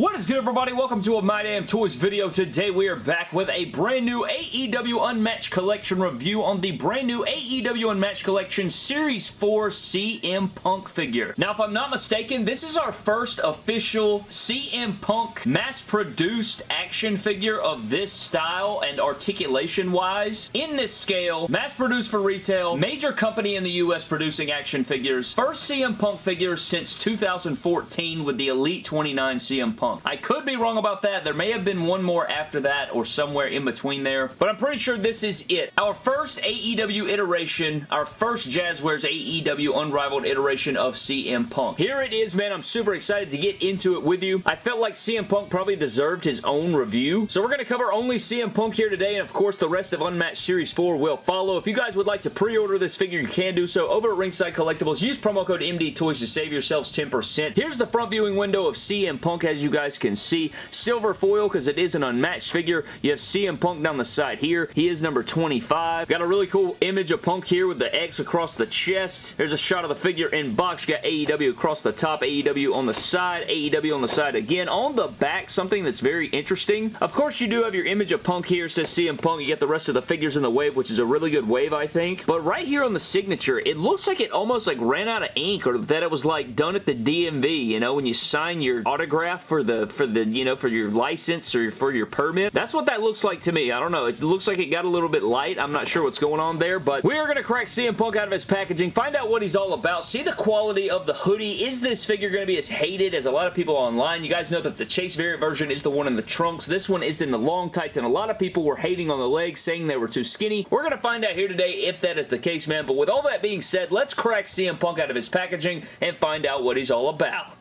What is good everybody? Welcome to a My Damn Toys video. Today we are back with a brand new AEW Unmatched Collection review on the brand new AEW Unmatched Collection Series 4 CM Punk figure. Now if I'm not mistaken, this is our first official CM Punk mass-produced action figure of this style and articulation wise. In this scale, mass-produced for retail, major company in the US producing action figures, first CM Punk figure since 2014 with the Elite 29 CM Punk. I could be wrong about that. There may have been one more after that or somewhere in between there, but I'm pretty sure this is it. Our first AEW iteration, our first Jazwares AEW Unrivaled iteration of CM Punk. Here it is, man. I'm super excited to get into it with you. I felt like CM Punk probably deserved his own review, so we're going to cover only CM Punk here today, and of course, the rest of Unmatched Series 4 will follow. If you guys would like to pre-order this figure, you can do so over at Ringside Collectibles. Use promo code MD Toys to save yourselves 10%. Here's the front viewing window of CM Punk, as you guys guys can see. Silver foil because it is an unmatched figure. You have CM Punk down the side here. He is number 25. Got a really cool image of Punk here with the X across the chest. There's a shot of the figure in box. You got AEW across the top, AEW on the side, AEW on the side again. On the back, something that's very interesting. Of course, you do have your image of Punk here. It says CM Punk. You get the rest of the figures in the wave, which is a really good wave, I think. But right here on the signature, it looks like it almost like ran out of ink or that it was like done at the DMV, you know, when you sign your autograph for the the for the you know for your license or for your permit. That's what that looks like to me. I don't know. It looks like it got a little bit light. I'm not sure what's going on there, but we are going to crack CM Punk out of his packaging, find out what he's all about, see the quality of the hoodie. Is this figure going to be as hated as a lot of people online? You guys know that the Chase variant version is the one in the trunks. This one is in the long tights, and a lot of people were hating on the legs, saying they were too skinny. We're going to find out here today if that is the case, man. But with all that being said, let's crack CM Punk out of his packaging and find out what he's all about.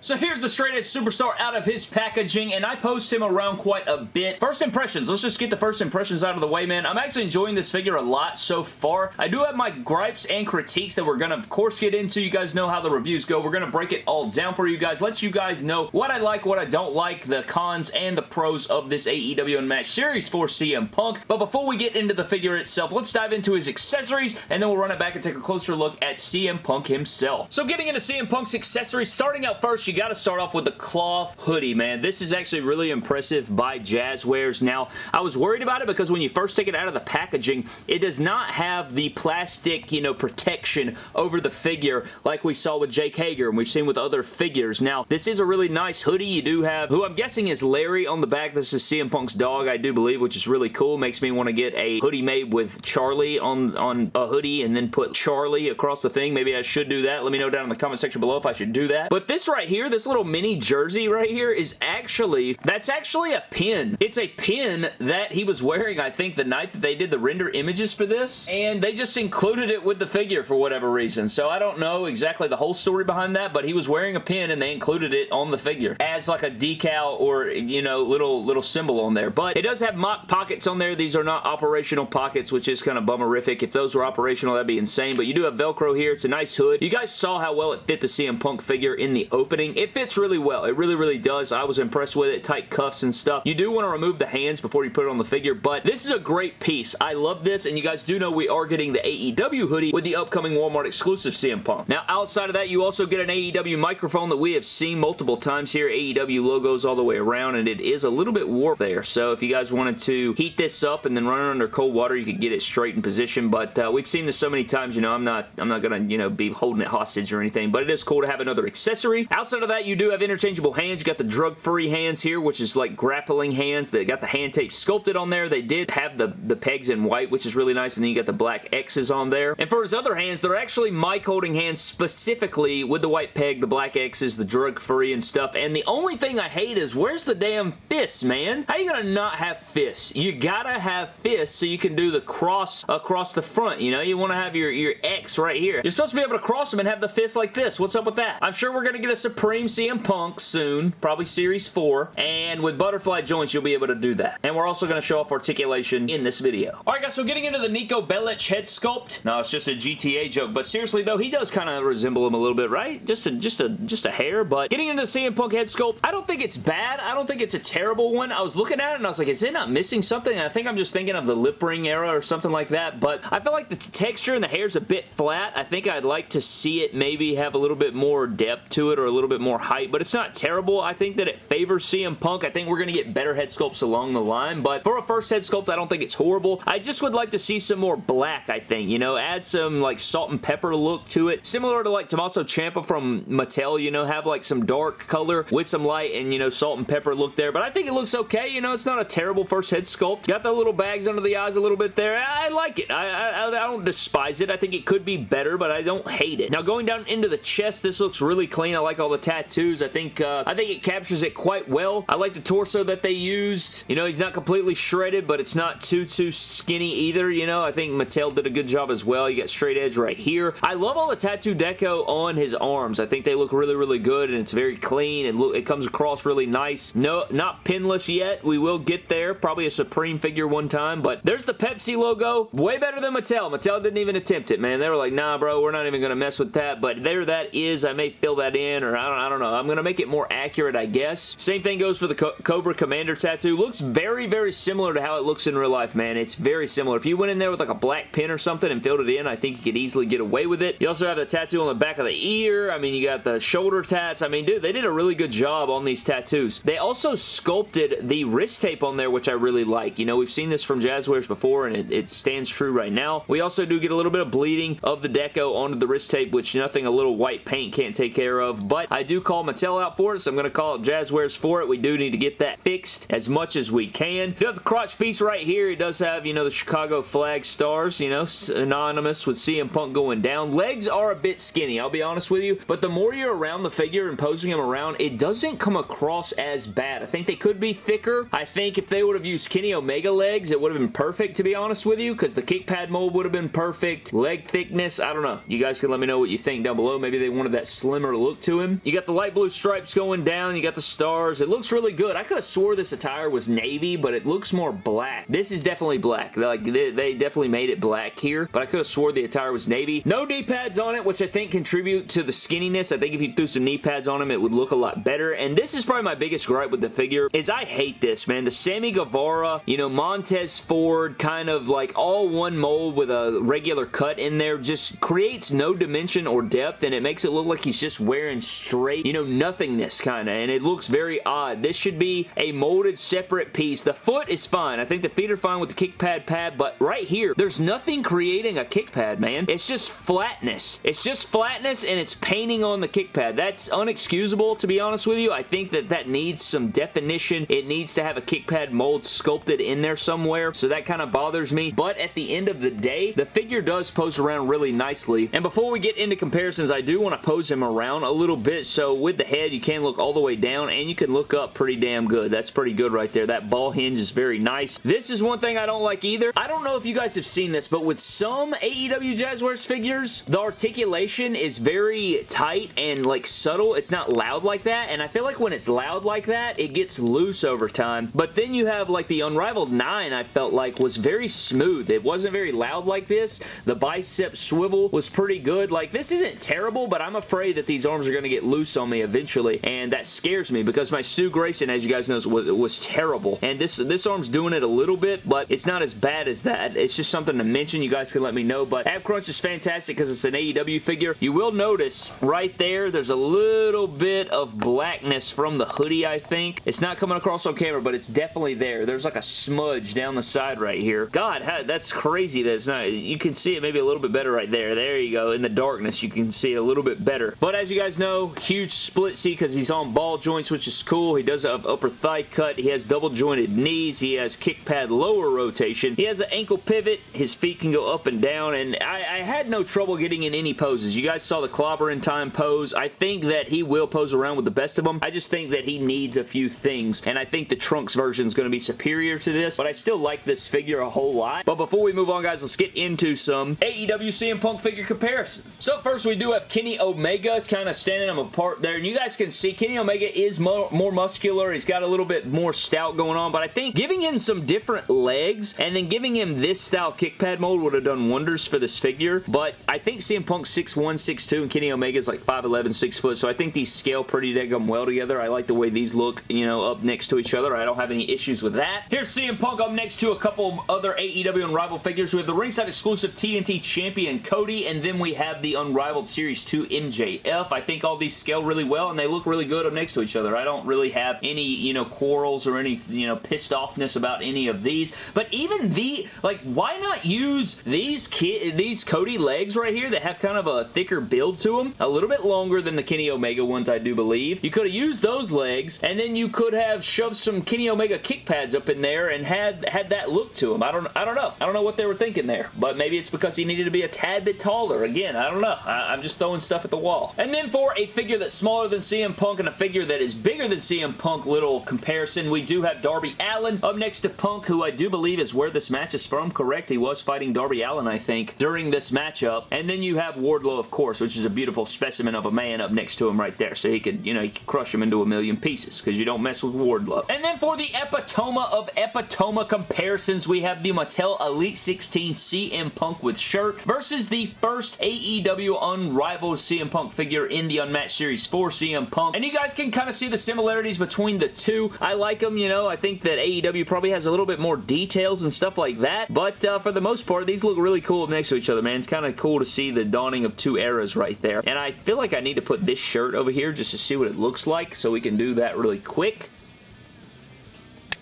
So here's the straight edge superstar out of his packaging, and I post him around quite a bit. First impressions. Let's just get the first impressions out of the way, man. I'm actually enjoying this figure a lot so far. I do have my gripes and critiques that we're going to, of course, get into. You guys know how the reviews go. We're going to break it all down for you guys. Let you guys know what I like, what I don't like, the cons and the pros of this AEW Unmatched Series for CM Punk. But before we get into the figure itself, let's dive into his accessories, and then we'll run it back and take a closer look at CM Punk himself. So getting into CM Punk's accessories, starting out first, you got to start off with the cloth hoodie, man. This is actually really impressive by Jazwares. Now, I was worried about it because when you first take it out of the packaging, it does not have the plastic, you know, protection over the figure like we saw with Jake Hager and we've seen with other figures. Now, this is a really nice hoodie. You do have, who I'm guessing is Larry on the back. This is CM Punk's dog, I do believe, which is really cool. Makes me want to get a hoodie made with Charlie on, on a hoodie and then put Charlie across the thing. Maybe I should do that. Let me know down in the comment section below if I should do that. But this right here, this little little mini jersey right here is actually, that's actually a pin. It's a pin that he was wearing, I think, the night that they did the render images for this, and they just included it with the figure for whatever reason. So I don't know exactly the whole story behind that, but he was wearing a pin and they included it on the figure as like a decal or, you know, little, little symbol on there. But it does have mock pockets on there. These are not operational pockets, which is kind of bummerific. If those were operational, that'd be insane. But you do have Velcro here. It's a nice hood. You guys saw how well it fit the CM Punk figure in the opening. It fits really well. It really, really does. I was impressed with it. Tight cuffs and stuff. You do want to remove the hands before you put it on the figure, but this is a great piece. I love this, and you guys do know we are getting the AEW hoodie with the upcoming Walmart exclusive CM Punk. Now, outside of that, you also get an AEW microphone that we have seen multiple times here. AEW logos all the way around, and it is a little bit warped there, so if you guys wanted to heat this up and then run it under cold water, you could get it straight in position, but uh, we've seen this so many times, you know, I'm not, I'm not gonna, you know, be holding it hostage or anything, but it is cool to have another accessory. Outside of that, you do have interchangeable hands. You got the drug-free hands here, which is like grappling hands. They got the hand tape sculpted on there. They did have the, the pegs in white, which is really nice, and then you got the black X's on there. And for his other hands, they're actually mic holding hands specifically with the white peg, the black X's, the drug-free and stuff. And the only thing I hate is, where's the damn fists, man? How you gonna not have fists? You gotta have fists so you can do the cross across the front, you know? You want to have your, your X right here. You're supposed to be able to cross them and have the fist like this. What's up with that? I'm sure we're gonna get a Supreme CM Punk soon, probably Series 4, and with butterfly joints, you'll be able to do that. And we're also going to show off articulation in this video. Alright guys, so getting into the Niko Bellic head sculpt. No, it's just a GTA joke, but seriously though, he does kind of resemble him a little bit, right? Just a, just a, just a hair, but getting into the CM Punk head sculpt, I don't think it's bad. I don't think it's a terrible one. I was looking at it and I was like, is it not missing something? I think I'm just thinking of the lip ring era or something like that, but I feel like the texture and the hair is a bit flat. I think I'd like to see it maybe have a little bit more depth to it or a little bit bit more height, but it's not terrible. I think that it favors CM Punk. I think we're going to get better head sculpts along the line, but for a first head sculpt, I don't think it's horrible. I just would like to see some more black, I think, you know, add some like salt and pepper look to it, similar to like Tommaso Ciampa from Mattel, you know, have like some dark color with some light and, you know, salt and pepper look there, but I think it looks okay, you know, it's not a terrible first head sculpt. Got the little bags under the eyes a little bit there. I like it. I, I, I don't despise it. I think it could be better, but I don't hate it. Now, going down into the chest, this looks really clean. I like all the tattoos. I think, uh, I think it captures it quite well. I like the torso that they used. You know, he's not completely shredded, but it's not too, too skinny either, you know. I think Mattel did a good job as well. You got straight edge right here. I love all the tattoo deco on his arms. I think they look really, really good, and it's very clean. and look, it comes across really nice. No, not pinless yet. We will get there. Probably a Supreme figure one time, but there's the Pepsi logo. Way better than Mattel. Mattel didn't even attempt it, man. They were like, nah, bro, we're not even going to mess with that, but there that is. I may fill that in, or I don't, I don't know. I'm going to make it more accurate, I guess. Same thing goes for the Co Cobra Commander tattoo. Looks very, very similar to how it looks in real life, man. It's very similar. If you went in there with like a black pin or something and filled it in, I think you could easily get away with it. You also have the tattoo on the back of the ear. I mean, you got the shoulder tats. I mean, dude, they did a really good job on these tattoos. They also sculpted the wrist tape on there, which I really like. You know, we've seen this from Jazwares before, and it, it stands true right now. We also do get a little bit of bleeding of the deco onto the wrist tape, which nothing a little white paint can't take care of, but I do call Mattel out for it, so I'm going to call it Jazwares for it. We do need to get that fixed as much as we can. You have the crotch piece right here. It does have, you know, the Chicago flag stars, you know, synonymous with CM Punk going down. Legs are a bit skinny, I'll be honest with you, but the more you're around the figure and posing him around, it doesn't come across as bad. I think they could be thicker. I think if they would have used Kenny Omega legs, it would have been perfect, to be honest with you, because the kick pad mold would have been perfect. Leg thickness, I don't know. You guys can let me know what you think down below. Maybe they wanted that slimmer look to him. You got the light blue stripes going down. You got the stars. It looks really good. I could have swore this attire was navy, but it looks more black. This is definitely black. Like, they, they definitely made it black here, but I could have swore the attire was navy. No knee pads on it, which I think contribute to the skinniness. I think if you threw some knee pads on him, it would look a lot better, and this is probably my biggest gripe with the figure, is I hate this, man. The Sammy Guevara, you know, Montez Ford, kind of like all one mold with a regular cut in there, just creates no dimension or depth, and it makes it look like he's just wearing straight, you know, nothingness kind of, and it looks very odd. This should be a molded separate piece. The foot is fine. I think the feet are fine with the kick pad pad, but right here, there's nothing creating a kick pad, man. It's just flatness. It's just flatness, and it's painting on the kick pad. That's unexcusable, to be honest with you. I think that that needs some definition. It needs to have a kick pad mold sculpted in there somewhere, so that kind of bothers me, but at the end of the day, the figure does pose around really nicely, and before we get into comparisons, I do want to pose him around a little bit, so with the head, you can look all the way down, and you can look up pretty damn good. That's pretty good right there. That ball hinge is very nice. This is one thing I don't like either. I don't know if you guys have seen this, but with some AEW Jazwares figures, the articulation is very tight and like subtle. It's not loud like that, and I feel like when it's loud like that, it gets loose over time, but then you have like the Unrivaled 9 I felt like was very smooth. It wasn't very loud like this. The bicep swivel was pretty good. Like this isn't terrible, but I'm afraid that these arms are going to get loose on me eventually, and that scares me because my Stu Grayson, as you guys know, was, was terrible, and this, this arm's doing it a little bit, but it's not as bad as that. It's just something to mention. You guys can let me know, but Ab Crunch is fantastic because it's an AEW figure. You will notice right there, there's a little bit of blackness from the hoodie, I think. It's not coming across on camera, but it's definitely there. There's like a smudge down the side right here. God, that's crazy That's not, you can see it maybe a little bit better right there. There you go. In the darkness, you can see it a little bit better. But as you guys know, huge split C because he's on ball joints, which is cool. He does have upper thigh cut. He has double jointed knees. He has kick pad lower rotation. He has an ankle pivot. His feet can go up and down, and I, I had no trouble getting in any poses. You guys saw the clobber in time pose. I think that he will pose around with the best of them. I just think that he needs a few things, and I think the Trunks version is going to be superior to this, but I still like this figure a whole lot. But before we move on, guys, let's get into some AEW CM Punk figure comparisons. So first, we do have Kenny Omega kind of standing them apart there, and you guys can see Kenny Omega is more, more muscular. He's got a little bit more stout going on, but I think giving him some different legs and then giving him this style kick pad mold would have done wonders for this figure, but I think CM Punk's 6'1", 6'2", and Kenny Omega is like 5'11", 6 foot, so I think these scale pretty daggum well together. I like the way these look, you know, up next to each other. I don't have any issues with that. Here's CM Punk up next to a couple other AEW Unrivaled figures. We have the ringside exclusive TNT champion Cody, and then we have the Unrivaled Series 2 MJF. I think all these scale really well, and they look really good up next to each other. I don't really have any, you know, quarrels or any, you know, pissed offness about any of these, but even the, like, why not use these these Cody legs right here that have kind of a thicker build to them, a little bit longer than the Kenny Omega ones, I do believe. You could have used those legs, and then you could have shoved some Kenny Omega kick pads up in there and had had that look to them. I don't, I don't know. I don't know what they were thinking there, but maybe it's because he needed to be a tad bit taller. Again, I don't know. I, I'm just throwing stuff at the wall. And then for a figure that's smaller than CM Punk and a figure that is bigger than CM Punk, little comparison, we do have Darby Allin up next to Punk, who I do believe is where this match is from, correct? He was fighting Darby Allin, I think, during this matchup. And then you have Wardlow, of course, which is a beautiful specimen of a man up next to him right there. So he could, you know, he could crush him into a million pieces because you don't mess with Wardlow. And then for the epitome of epitome comparisons, we have the Mattel Elite 16 CM Punk with shirt versus the first AEW Unrivaled CM Punk figure in the Unmatched Series 4 CM Punk. And you guys can kind of see the similarities between the two. I like them, you know. I think that AEW probably has a little bit more details and stuff like that. But uh, for the most part, these look really cool next to each other, man. It's kind of cool to see the dawning of two eras right there. And I feel like I need to put this shirt over here just to see what it looks like so we can do that really quick.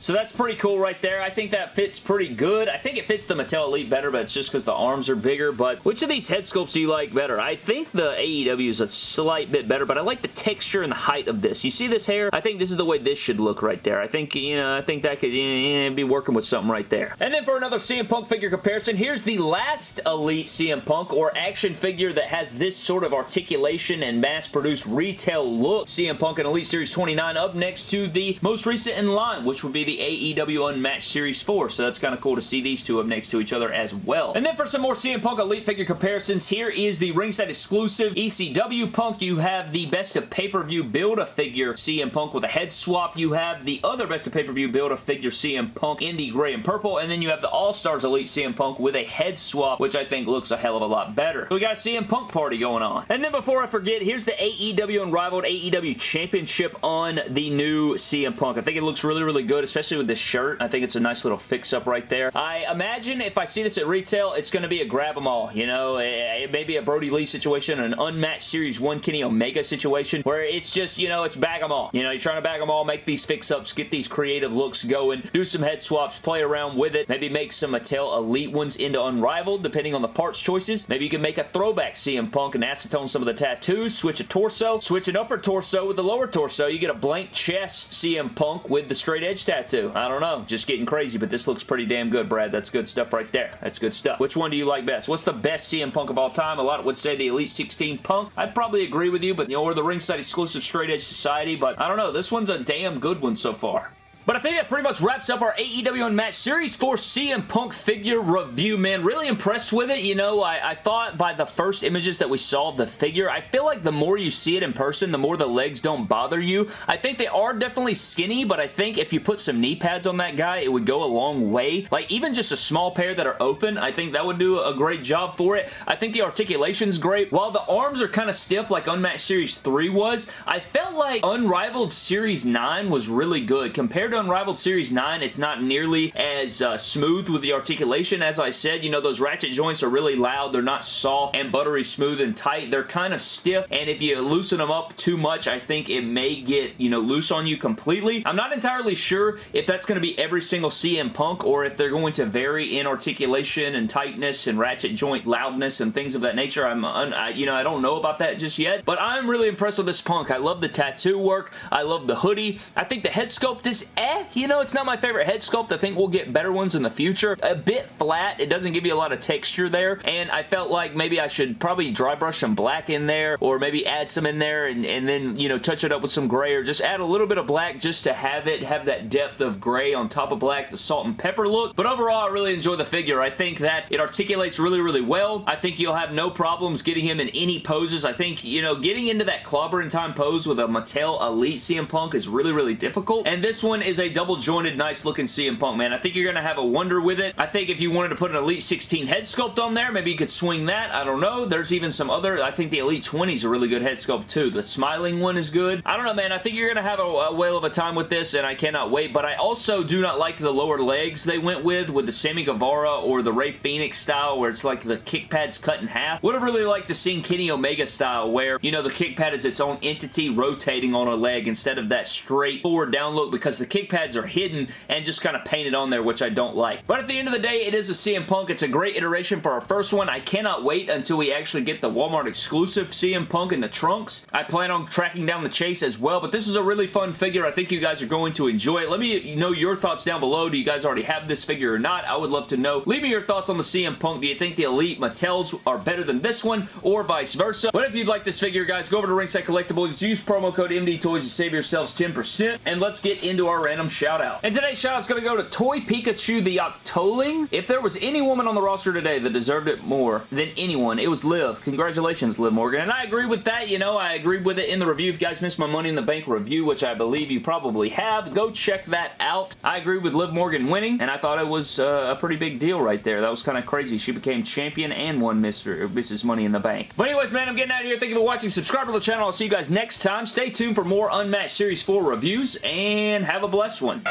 So that's pretty cool right there. I think that fits pretty good. I think it fits the Mattel Elite better, but it's just because the arms are bigger. But which of these head sculpts do you like better? I think the AEW is a slight bit better, but I like the texture and the height of this. You see this hair? I think this is the way this should look right there. I think, you know, I think that could be working with something right there. And then for another CM Punk figure comparison, here's the last Elite CM Punk or action figure that has this sort of articulation and mass-produced retail look. CM Punk and Elite Series 29 up next to the most recent in line, which would be the AEW Unmatched Series 4, so that's kind of cool to see these two up next to each other as well. And then for some more CM Punk Elite figure comparisons, here is the ringside exclusive ECW Punk. You have the Best of Pay-Per-View Build-A-Figure CM Punk with a head swap. You have the other Best of Pay-Per-View Build-A-Figure CM Punk in the gray and purple, and then you have the All-Stars Elite CM Punk with a head swap, which I think looks a hell of a lot better. So we got a CM Punk party going on. And then before I forget, here's the AEW Unrivaled AEW Championship on the new CM Punk. I think it looks really, really good, especially especially with this shirt. I think it's a nice little fix-up right there. I imagine if I see this at retail, it's going to be a grab them all. You know, it may be a Brodie Lee situation, an unmatched Series 1 Kenny Omega situation, where it's just, you know, it's bag them all. You know, you're trying to bag them all, make these fix-ups, get these creative looks going, do some head swaps, play around with it, maybe make some Mattel Elite ones into Unrivaled, depending on the parts choices. Maybe you can make a throwback CM Punk and acetone some of the tattoos, switch a torso, switch an upper torso with the lower torso. You get a blank chest CM Punk with the straight edge tattoo I don't know. Just getting crazy, but this looks pretty damn good, Brad. That's good stuff right there. That's good stuff. Which one do you like best? What's the best CM Punk of all time? A lot would say the Elite 16 Punk. I'd probably agree with you, but you know, we're the ringside exclusive straight edge society, but I don't know. This one's a damn good one so far. But I think that pretty much wraps up our AEW Unmatched Series 4 CM Punk figure review, man. Really impressed with it. You know, I, I, thought by the first images that we saw of the figure, I feel like the more you see it in person, the more the legs don't bother you. I think they are definitely skinny, but I think if you put some knee pads on that guy, it would go a long way. Like, even just a small pair that are open, I think that would do a great job for it. I think the articulation's great. While the arms are kind of stiff like Unmatched Series 3 was, I felt like Unrivaled Series 9 was really good. Compared to Unrivaled Series 9, it's not nearly as uh, smooth with the articulation. As I said, you know, those ratchet joints are really loud. They're not soft and buttery smooth and tight. They're kind of stiff, and if you loosen them up too much, I think it may get, you know, loose on you completely. I'm not entirely sure if that's going to be every single CM Punk or if they're going to vary in articulation and tightness and ratchet joint loudness and things of that nature. I'm, I, you know, I don't know about that just yet, but I'm really impressed with this Punk. I love the tattoo work. I love the hoodie. I think the head sculpt is eh. You know, it's not my favorite head sculpt. I think we'll get better ones in the future. A bit flat. It doesn't give you a lot of texture there, and I felt like maybe I should probably dry brush some black in there, or maybe add some in there, and, and then, you know, touch it up with some gray, or just add a little bit of black just to have it have that depth of gray on top of black, the salt and pepper look. But overall, I really enjoy the figure. I think that it articulates really, really well. I think you'll have no problems getting him in any poses. I think, you know, getting into that clobbering time pose with a Mattel Elite CM Punk is really, really difficult, and this one is a double jointed, nice looking CM Punk, man. I think you're going to have a wonder with it. I think if you wanted to put an Elite 16 head sculpt on there, maybe you could swing that. I don't know. There's even some other, I think the Elite 20 is a really good head sculpt too. The smiling one is good. I don't know, man. I think you're going to have a, a whale of a time with this, and I cannot wait. But I also do not like the lower legs they went with, with the Sammy Guevara or the Rey Fenix style, where it's like the kick pad's cut in half. Would have really liked to see Kenny Omega style, where, you know, the kick pad is its own entity rotating on a leg instead of that straight forward down look, because the kick pads are hidden and just kind of painted on there, which I don't like. But at the end of the day, it is a CM Punk. It's a great iteration for our first one. I cannot wait until we actually get the Walmart exclusive CM Punk in the trunks. I plan on tracking down the chase as well, but this is a really fun figure. I think you guys are going to enjoy it. Let me know your thoughts down below. Do you guys already have this figure or not? I would love to know. Leave me your thoughts on the CM Punk. Do you think the Elite Mattels are better than this one or vice versa? But if you'd like this figure, guys, go over to Ringside Collectibles. Use promo code MDTOYS to save yourselves 10%. And let's get into our random shout out. And today's shout out is going to go to Toy Pikachu the Octoling. If there was any woman on the roster today that deserved it more than anyone, it was Liv. Congratulations, Liv Morgan. And I agree with that. You know, I agreed with it in the review. If you guys missed my Money in the Bank review, which I believe you probably have, go check that out. I agreed with Liv Morgan winning, and I thought it was uh, a pretty big deal right there. That was kind of crazy. She became champion and won Mr. Mrs. Money in the Bank. But anyways, man, I'm getting out of here. Thank you for watching. Subscribe to the channel. I'll see you guys next time. Stay tuned for more Unmatched Series 4 reviews, and have a blessed one.